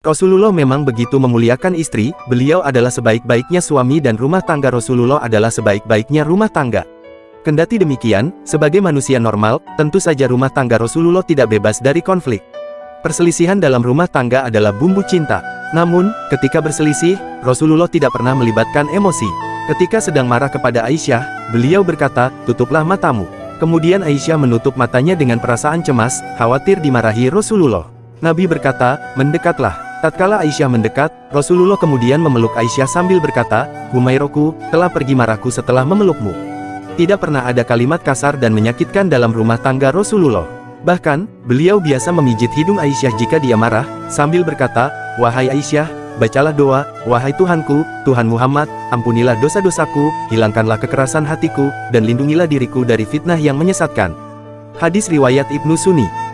Rasulullah memang begitu memuliakan istri, beliau adalah sebaik-baiknya suami dan rumah tangga Rasulullah adalah sebaik-baiknya rumah tangga. Kendati demikian, sebagai manusia normal, tentu saja rumah tangga Rasulullah tidak bebas dari konflik. Perselisihan dalam rumah tangga adalah bumbu cinta. Namun, ketika berselisih, Rasulullah tidak pernah melibatkan emosi. Ketika sedang marah kepada Aisyah, beliau berkata, tutuplah matamu. Kemudian Aisyah menutup matanya dengan perasaan cemas, khawatir dimarahi Rasulullah. Nabi berkata, mendekatlah. Tatkala Aisyah mendekat, Rasulullah kemudian memeluk Aisyah sambil berkata, Humairoku, telah pergi marahku setelah memelukmu. Tidak pernah ada kalimat kasar dan menyakitkan dalam rumah tangga Rasulullah. Bahkan, beliau biasa memijit hidung Aisyah jika dia marah, sambil berkata, Wahai Aisyah, bacalah doa, Wahai Tuhanku, Tuhan Muhammad, ampunilah dosa-dosaku, hilangkanlah kekerasan hatiku, dan lindungilah diriku dari fitnah yang menyesatkan. Hadis Riwayat Ibnu Sunni